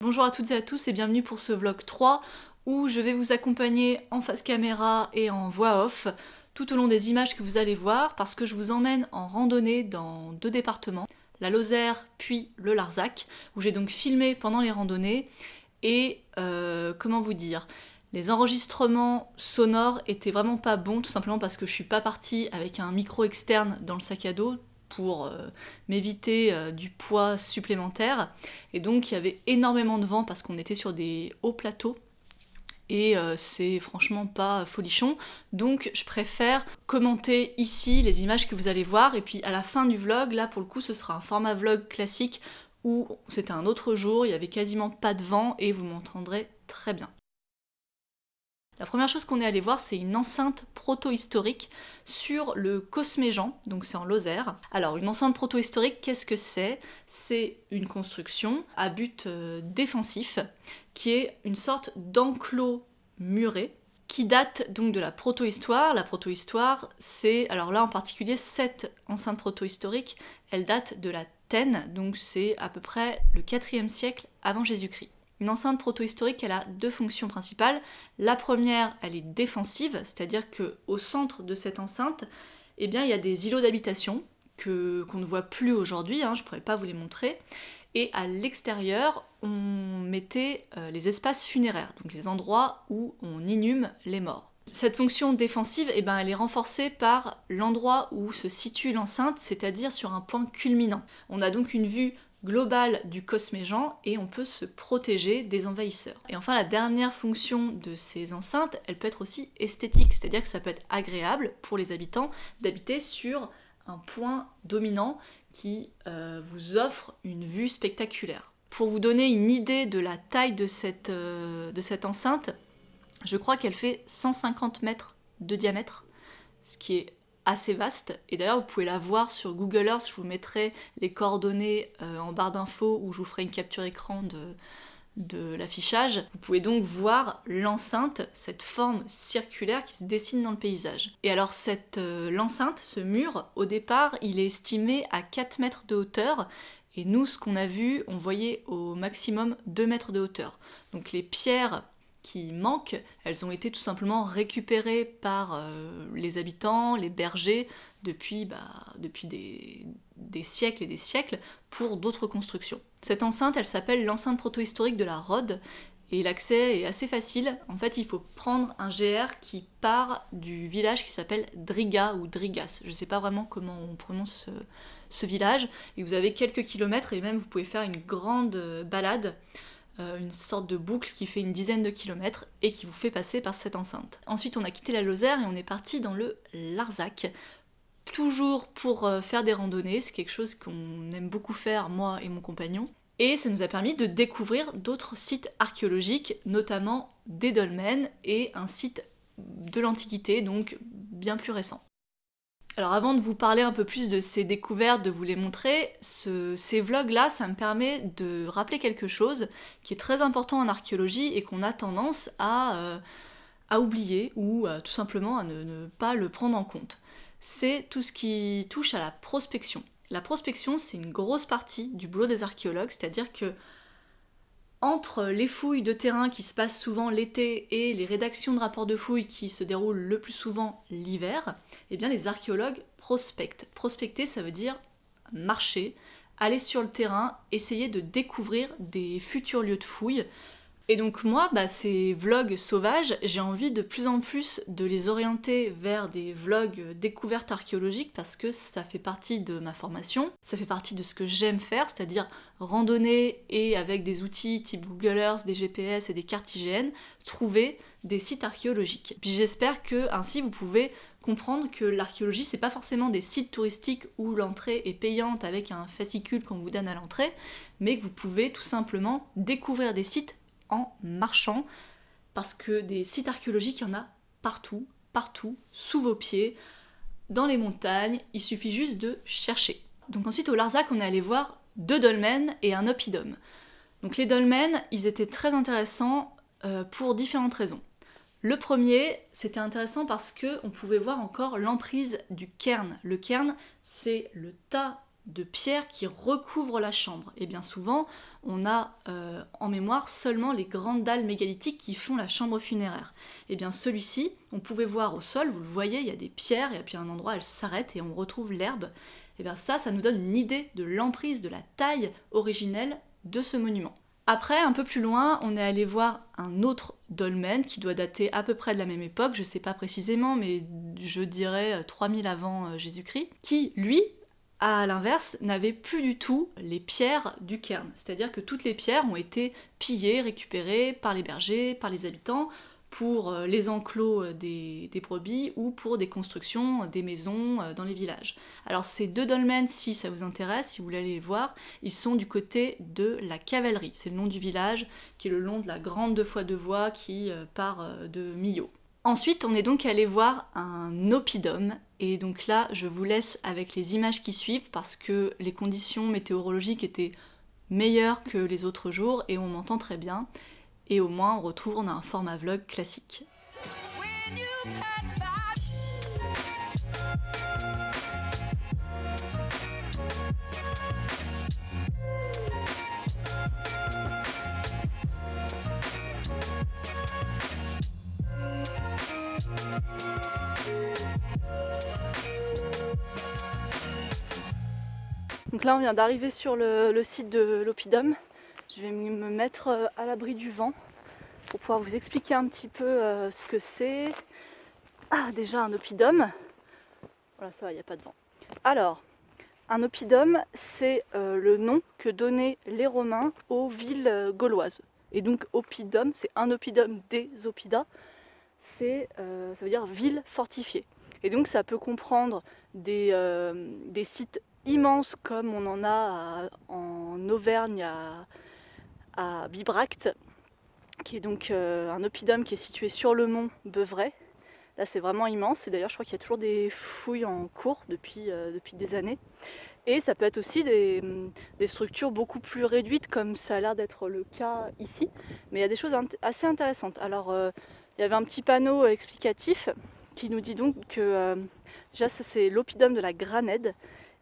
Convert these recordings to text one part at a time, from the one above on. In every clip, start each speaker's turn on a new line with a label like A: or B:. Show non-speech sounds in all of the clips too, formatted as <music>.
A: Bonjour à toutes et à tous et bienvenue pour ce vlog 3 où je vais vous accompagner en face caméra et en voix off tout au long des images que vous allez voir parce que je vous emmène en randonnée dans deux départements, la Lozère puis le Larzac, où j'ai donc filmé pendant les randonnées et euh, comment vous dire, les enregistrements sonores étaient vraiment pas bons tout simplement parce que je suis pas partie avec un micro externe dans le sac à dos pour euh, m'éviter euh, du poids supplémentaire. Et donc il y avait énormément de vent parce qu'on était sur des hauts plateaux. Et euh, c'est franchement pas folichon. Donc je préfère commenter ici les images que vous allez voir. Et puis à la fin du vlog, là pour le coup ce sera un format vlog classique où c'était un autre jour, il y avait quasiment pas de vent et vous m'entendrez très bien. La première chose qu'on est allé voir, c'est une enceinte proto-historique sur le Cosméjean, donc c'est en Lozère. Alors, une enceinte proto-historique, qu'est-ce que c'est? C'est une construction à but euh, défensif, qui est une sorte d'enclos muré, qui date donc de la proto-histoire. La proto-histoire, c'est, alors là en particulier, cette enceinte proto-historique, elle date de la Tène, donc c'est à peu près le 4e siècle avant Jésus-Christ. Une enceinte proto-historique, elle a deux fonctions principales. La première, elle est défensive, c'est-à-dire que au centre de cette enceinte, eh bien, il y a des îlots d'habitation qu'on ne voit plus aujourd'hui, hein, je ne pourrais pas vous les montrer. Et à l'extérieur, on mettait euh, les espaces funéraires, donc les endroits où on inhume les morts. Cette fonction défensive, eh ben, elle est renforcée par l'endroit où se situe l'enceinte, c'est-à-dire sur un point culminant. On a donc une vue globale du cosméjean et on peut se protéger des envahisseurs. Et enfin la dernière fonction de ces enceintes, elle peut être aussi esthétique, c'est-à-dire que ça peut être agréable pour les habitants d'habiter sur un point dominant qui euh, vous offre une vue spectaculaire. Pour vous donner une idée de la taille de cette, euh, de cette enceinte, je crois qu'elle fait 150 mètres de diamètre, ce qui est assez vaste. Et d'ailleurs, vous pouvez la voir sur Google Earth. Je vous mettrai les coordonnées euh, en barre d'infos où je vous ferai une capture écran de, l'affichage. Vous pouvez donc voir l'enceinte, cette forme circulaire qui se dessine dans le paysage. Et alors cette euh, l'enceinte, ce mur, au départ, il est estimé à 4 mètres de hauteur. Et nous, ce qu'on a vu, on voyait au maximum 2 mètres de hauteur. Donc les pierres qui manquent, elles ont été tout simplement récupérées par euh, les habitants, les bergers, depuis, bah, depuis des, siècles et des siècles, pour d'autres constructions. Cette enceinte, elle s'appelle l'enceinte protohistorique de la Rhode, et l'accès est assez facile. En fait, il faut prendre un GR qui part du village qui s'appelle Driga ou Drigas. Je ne sais pas vraiment comment on prononce ce, ce, village. Et vous avez quelques kilomètres et même vous pouvez faire une grande balade euh, une sorte de boucle qui fait une dizaine de kilomètres et qui vous fait passer par cette enceinte. Ensuite on a quitté la Lozère et on est parti dans le Larzac, toujours pour euh, faire des randonnées, c'est quelque chose qu'on aime beaucoup faire moi et mon compagnon. Et ça nous a permis de découvrir d'autres sites archéologiques, notamment des dolmens et un site de l'Antiquité, donc bien plus récent. Alors avant de vous parler un peu plus de ces découvertes, de vous les montrer, ces vlogs-là, ça me permet de rappeler quelque chose qui est très important en archéologie et qu'on a tendance à, euh, oublier ou tout simplement à ne, pas le prendre en compte. C'est tout ce qui touche à la prospection. La prospection, c'est une grosse partie du boulot des archéologues, c'est-à-dire que entre les fouilles de terrain qui se passent souvent l'été et les rédactions de rapports de fouilles qui se déroulent le plus souvent l'hiver, eh bien les archéologues prospectent. Prospecter, ça veut dire marcher, aller sur le terrain, essayer de découvrir des futurs lieux de fouilles, et donc moi, bah, ces vlogs sauvages, j'ai envie de plus en plus de les orienter vers des vlogs découvertes archéologiques parce que ça fait partie de ma formation, ça fait partie de ce que j'aime faire, c'est-à-dire randonner et avec des outils type Google Earth, des GPS et des cartes IGN, trouver des sites archéologiques. Puis j'espère que ainsi vous pouvez comprendre que l'archéologie c'est pas forcément des sites touristiques où l'entrée est payante avec un fascicule qu'on vous donne à l'entrée, mais que vous pouvez tout simplement découvrir des sites en marchant, parce que des sites archéologiques, il y en a partout, partout, sous vos pieds, dans les montagnes, il suffit juste de chercher. Donc ensuite au Larzac, on est allé voir deux dolmens et un oppidum. Donc les dolmens, ils étaient très intéressants euh, pour différentes raisons. Le premier, c'était intéressant parce que on pouvait voir encore l'emprise du cairn. Le cairn, c'est le tas de pierre qui recouvre la chambre. Et bien souvent, on a euh, en mémoire seulement les grandes dalles mégalithiques qui font la chambre funéraire. Et bien celui-ci, on pouvait voir au sol, vous le voyez, il y a des pierres, et puis à un endroit, elles s'arrêtent et on retrouve l'herbe. Et bien ça, ça nous donne une idée de l'emprise, de la taille originelle de ce monument. Après, un peu plus loin, on est allé voir un autre dolmen qui doit dater à peu près de la même époque, je ne sais pas précisément, mais je dirais 3000 avant euh, Jésus-Christ, qui, lui, à l'inverse, n'avait plus du tout les pierres du cairn. C'est-à-dire que toutes les pierres ont été pillées, récupérées par les bergers, par les habitants, pour euh, les enclos euh, des, brebis ou pour des constructions, des maisons euh, dans les villages. Alors ces deux dolmens, si ça vous intéresse, si vous voulez aller les voir, ils sont du côté de la cavalerie. C'est le nom du village qui est le long de la grande deux fois deux voies qui part de Millau. Ensuite, on est donc allé voir un oppidum, et donc là, je vous laisse avec les images qui suivent parce que les conditions météorologiques étaient meilleures que les autres jours et on m'entend très bien. Et au moins, on on a un format vlog classique. Donc là on vient d'arriver sur le, site de l'Opidum. Je vais me mettre euh, à l'abri du vent pour pouvoir vous expliquer un petit peu euh, ce que c'est. Ah déjà un Opidum. Voilà ça il n'y a pas de vent. Alors, un oppidum, c'est euh, le nom que donnaient les Romains aux villes gauloises. Et donc oppidum, c'est un oppidum des oppidas, c'est, ça veut dire ville fortifiée. Et donc ça peut comprendre des sites immense comme on en a en Auvergne à, Bibracte, qui est donc euh, un oppidum qui est situé sur le mont Beuvray. Là c'est vraiment immense et d'ailleurs je crois qu'il y a toujours des fouilles en cours depuis, euh, des années. Et ça peut être aussi des, structures beaucoup plus réduites comme ça a l'air d'être le cas ici. Mais il y a des choses assez intéressantes. Alors euh, il y avait un petit panneau explicatif qui nous dit donc que déjà ça c'est l'oppidum de la Granède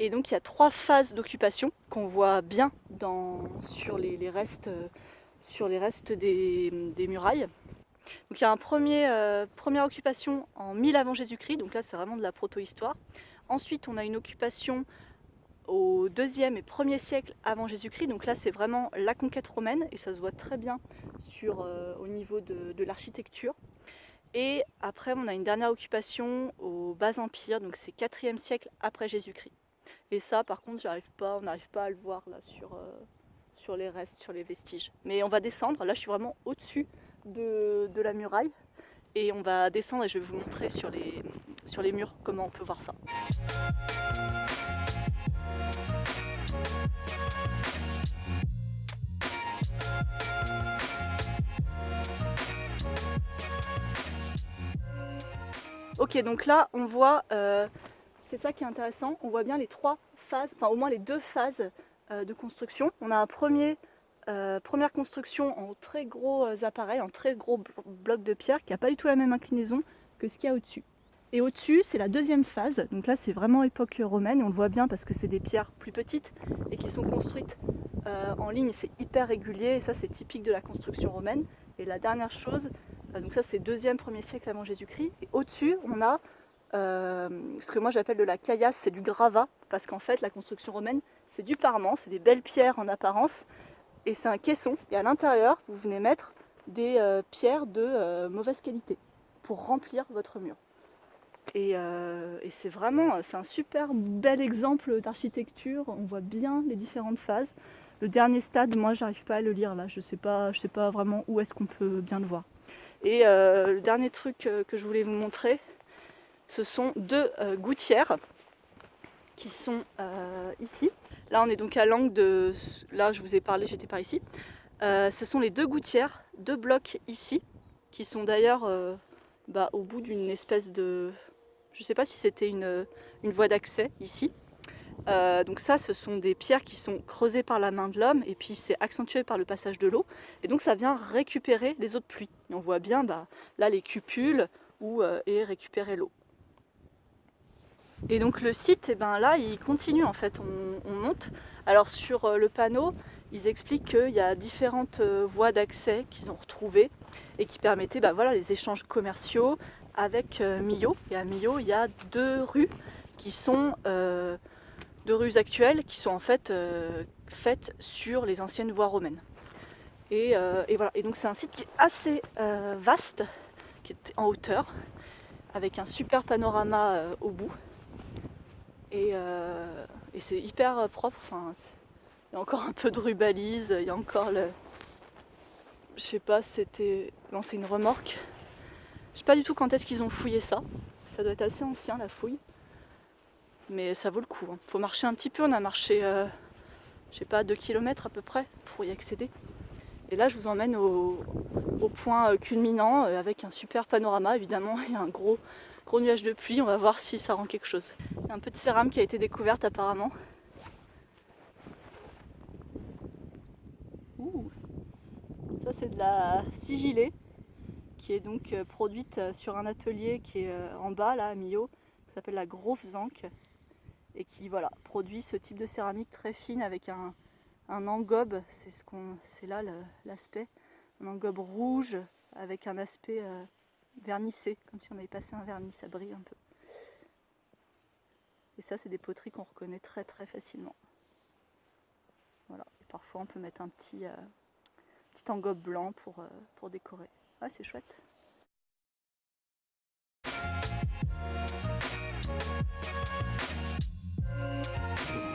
A: et donc il y a trois phases d'occupation qu'on voit bien sur, les, restes, sur les restes des, murailles. Donc il y a une euh, première occupation en 1000 avant Jésus-Christ, donc là c'est vraiment de la proto-histoire. Ensuite on a une occupation au deuxième et premier siècle avant Jésus-Christ, donc là c'est vraiment la conquête romaine et ça se voit très bien euh, au niveau de, de l'architecture. Et après on a une dernière occupation au bas empire, donc c'est 4e siècle après Jésus-Christ. Et ça, par contre, j'arrive pas, on n'arrive pas à le voir là sur, euh, sur les restes, sur les vestiges. Mais on va descendre. Là, je suis vraiment au-dessus de, la muraille. Et on va descendre et je vais vous montrer sur les, sur les murs comment on peut voir ça. Ok, donc là, on voit euh, c'est ça qui est intéressant. On voit bien les trois phases, enfin au moins les deux phases euh, de construction. On a un premier, euh, première construction en très gros euh, appareils, en très gros blocs de pierre qui n'a pas du tout la même inclinaison que ce qu'il y a au-dessus. Et au-dessus, c'est la deuxième phase. Donc là, c'est vraiment époque romaine. on le voit bien parce que c'est des pierres plus petites et qui sont construites en ligne. C'est hyper régulier et ça, c'est typique de la construction romaine. Et la dernière chose, donc ça, c'est deuxième, premier siècle avant Jésus-Christ. Et au-dessus, on a euh, ce que moi j'appelle de la caillasse, c'est du gravat, parce qu'en fait la construction romaine c'est du parement, c'est des belles pierres en apparence, et c'est un caisson, et à l'intérieur vous venez mettre des euh, pierres de euh, mauvaise qualité pour remplir votre mur. Et, c'est vraiment, un super bel exemple d'architecture, on voit bien les différentes phases. Le dernier stade, moi j'arrive pas à le lire là, je sais pas, je sais pas vraiment où est-ce qu'on peut bien le voir. Et le dernier truc que je voulais vous montrer, ce sont deux euh, gouttières qui sont euh, ici. Là, on est donc à l'angle de... Là, je vous ai parlé, j'étais par ici. Euh, ce sont les deux gouttières, deux blocs ici, qui sont d'ailleurs bah, au bout d'une espèce de... Je ne sais pas si c'était une, voie d'accès ici. donc ça, ce sont des pierres qui sont creusées par la main de l'homme et puis c'est accentué par le passage de l'eau. Et donc ça vient récupérer les eaux de pluie. Et on voit bien bah, là les cupules où est récupérée l'eau. Et donc le site, eh ben là, il continue en fait, on, monte. Alors sur euh, le panneau, ils expliquent qu'il y a différentes euh, voies d'accès qu'ils ont retrouvées et qui permettaient bah, voilà, les échanges commerciaux avec euh, Millau. Et à Millau, il y a deux rues qui sont deux rues actuelles qui sont en fait faites sur les anciennes voies romaines. Et voilà. Et donc c'est un site qui est assez vaste, qui est en hauteur, avec un super panorama au bout. Euh, et, c'est hyper propre. Enfin, il y a encore un peu de rubalise, il y a encore le. Je sais pas, c'était. Non, c'est une remorque. Je sais pas du tout quand est-ce qu'ils ont fouillé ça. Ça doit être assez ancien la fouille. Mais ça vaut le coup. Il hein. faut marcher un petit peu. On a marché, euh, je sais pas, 2 km à peu près pour y accéder. Et là, je vous emmène au, point euh, culminant avec un super panorama. Évidemment, <laughs> il y a un gros, gros nuage de pluie. On va voir si ça rend quelque chose un peu de cérame qui a été découverte apparemment. Ça c'est de la sigilée qui est donc euh, produite euh, sur un atelier qui est euh, en bas là à Millau, qui s'appelle la Zank et qui voilà produit ce type de céramique très fine avec un, engobe, c'est là l'aspect, un engobe rouge avec un aspect vernissé, comme si on avait passé un vernis, ça brille un peu. Et ça, c'est des poteries qu'on reconnaît très très facilement. Voilà. Et parfois, on peut mettre un petit, euh, petit engobe blanc pour, euh, pour décorer. Ah, c'est chouette.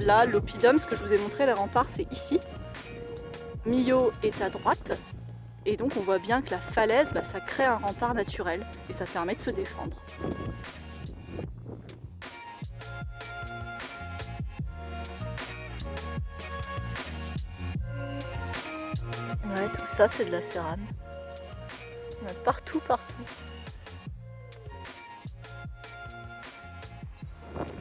A: Là, l'oppidum, ce que je vous ai montré, les remparts, c'est ici. Millau est à droite. Et donc on voit bien que la falaise, bah, ça crée un rempart naturel et ça permet de se défendre. Ouais, tout ça c'est de la cérame. partout, partout.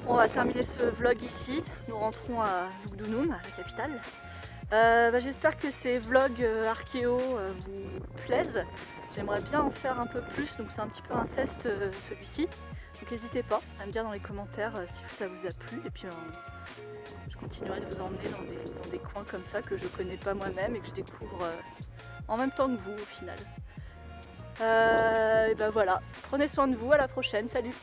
A: on va terminer ce vlog ici. Nous rentrons à Lugdunum, la capitale. Euh, bah, j'espère que ces vlogs euh, archéo euh, vous plaisent. J'aimerais bien en faire un peu plus, donc c'est un petit peu un test celui-ci. Donc n'hésitez pas à me dire dans les commentaires si ça vous a plu. Et puis je continuerai de vous emmener dans des, coins comme ça que je connais pas moi-même et que je découvre en même temps que vous au final. Et ben voilà, prenez soin de vous, à la prochaine, salut